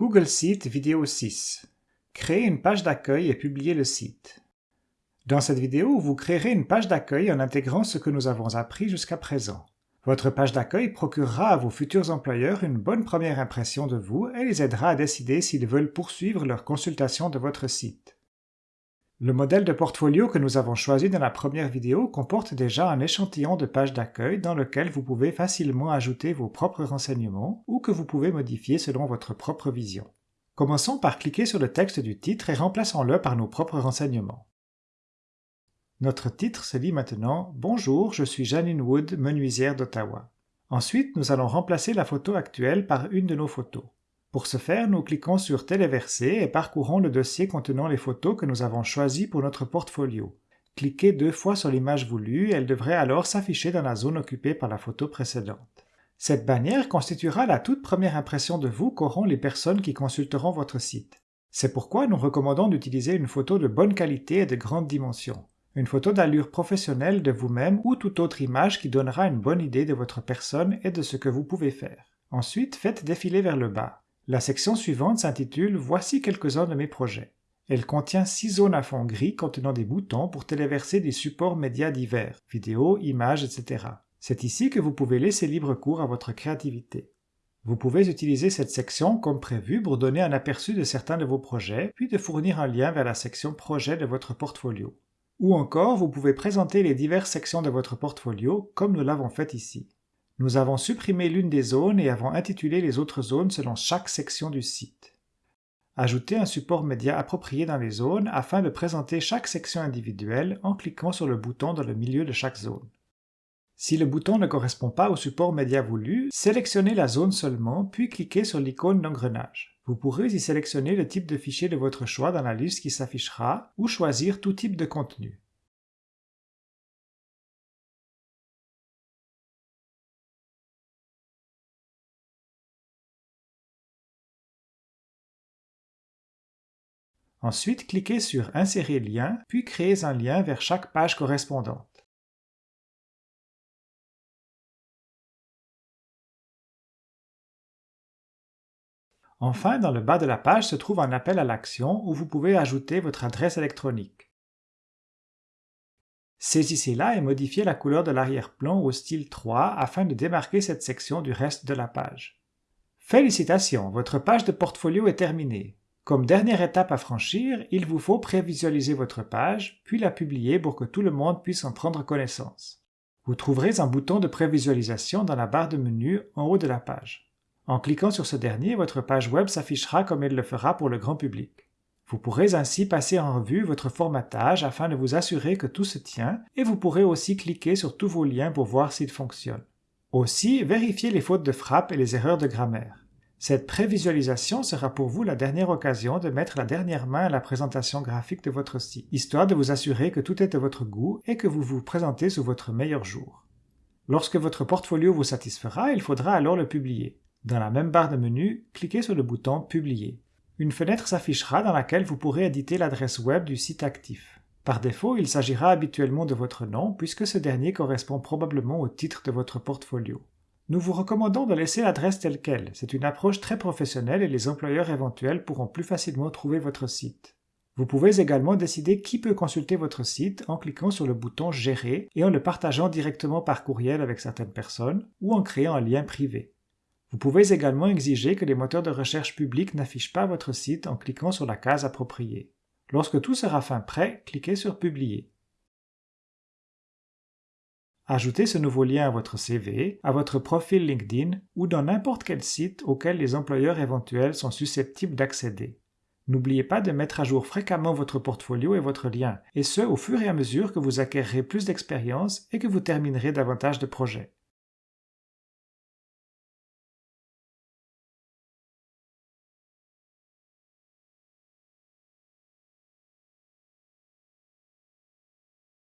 Google Site vidéo 6. Créer une page d'accueil et publier le site. Dans cette vidéo, vous créerez une page d'accueil en intégrant ce que nous avons appris jusqu'à présent. Votre page d'accueil procurera à vos futurs employeurs une bonne première impression de vous et les aidera à décider s'ils veulent poursuivre leur consultation de votre site. Le modèle de portfolio que nous avons choisi dans la première vidéo comporte déjà un échantillon de page d'accueil dans lequel vous pouvez facilement ajouter vos propres renseignements ou que vous pouvez modifier selon votre propre vision. Commençons par cliquer sur le texte du titre et remplaçons-le par nos propres renseignements. Notre titre se dit maintenant « Bonjour, je suis Janine Wood, menuisière d'Ottawa ». Ensuite, nous allons remplacer la photo actuelle par une de nos photos. Pour ce faire, nous cliquons sur Téléverser et parcourons le dossier contenant les photos que nous avons choisies pour notre portfolio. Cliquez deux fois sur l'image voulue, elle devrait alors s'afficher dans la zone occupée par la photo précédente. Cette bannière constituera la toute première impression de vous qu'auront les personnes qui consulteront votre site. C'est pourquoi nous recommandons d'utiliser une photo de bonne qualité et de grande dimension. Une photo d'allure professionnelle de vous-même ou toute autre image qui donnera une bonne idée de votre personne et de ce que vous pouvez faire. Ensuite, faites défiler vers le bas. La section suivante s'intitule « Voici quelques-uns de mes projets ». Elle contient six zones à fond gris contenant des boutons pour téléverser des supports médias divers, vidéos, images, etc. C'est ici que vous pouvez laisser libre cours à votre créativité. Vous pouvez utiliser cette section comme prévu pour donner un aperçu de certains de vos projets, puis de fournir un lien vers la section projet de votre portfolio. Ou encore, vous pouvez présenter les diverses sections de votre portfolio comme nous l'avons fait ici. Nous avons supprimé l'une des zones et avons intitulé les autres zones selon chaque section du site. Ajoutez un support média approprié dans les zones afin de présenter chaque section individuelle en cliquant sur le bouton dans le milieu de chaque zone. Si le bouton ne correspond pas au support média voulu, sélectionnez la zone seulement, puis cliquez sur l'icône d'engrenage. Vous pourrez y sélectionner le type de fichier de votre choix dans la liste qui s'affichera ou choisir tout type de contenu. Ensuite, cliquez sur Insérer lien, puis créez un lien vers chaque page correspondante. Enfin, dans le bas de la page se trouve un appel à l'action où vous pouvez ajouter votre adresse électronique. Saisissez-la et modifiez la couleur de l'arrière-plan au style 3 afin de démarquer cette section du reste de la page. Félicitations, votre page de portfolio est terminée. Comme dernière étape à franchir, il vous faut prévisualiser votre page, puis la publier pour que tout le monde puisse en prendre connaissance. Vous trouverez un bouton de prévisualisation dans la barre de menu en haut de la page. En cliquant sur ce dernier, votre page web s'affichera comme elle le fera pour le grand public. Vous pourrez ainsi passer en revue votre formatage afin de vous assurer que tout se tient et vous pourrez aussi cliquer sur tous vos liens pour voir s'ils fonctionnent. Aussi, vérifiez les fautes de frappe et les erreurs de grammaire. Cette prévisualisation sera pour vous la dernière occasion de mettre la dernière main à la présentation graphique de votre site, histoire de vous assurer que tout est de votre goût et que vous vous présentez sous votre meilleur jour. Lorsque votre portfolio vous satisfera, il faudra alors le publier. Dans la même barre de menu, cliquez sur le bouton Publier. Une fenêtre s'affichera dans laquelle vous pourrez éditer l'adresse web du site actif. Par défaut, il s'agira habituellement de votre nom puisque ce dernier correspond probablement au titre de votre portfolio. Nous vous recommandons de laisser l'adresse telle qu'elle. C'est une approche très professionnelle et les employeurs éventuels pourront plus facilement trouver votre site. Vous pouvez également décider qui peut consulter votre site en cliquant sur le bouton Gérer et en le partageant directement par courriel avec certaines personnes ou en créant un lien privé. Vous pouvez également exiger que les moteurs de recherche publics n'affichent pas votre site en cliquant sur la case appropriée. Lorsque tout sera fin prêt, cliquez sur Publier. Ajoutez ce nouveau lien à votre CV, à votre profil LinkedIn ou dans n'importe quel site auquel les employeurs éventuels sont susceptibles d'accéder. N'oubliez pas de mettre à jour fréquemment votre portfolio et votre lien, et ce au fur et à mesure que vous acquérerez plus d'expérience et que vous terminerez davantage de projets.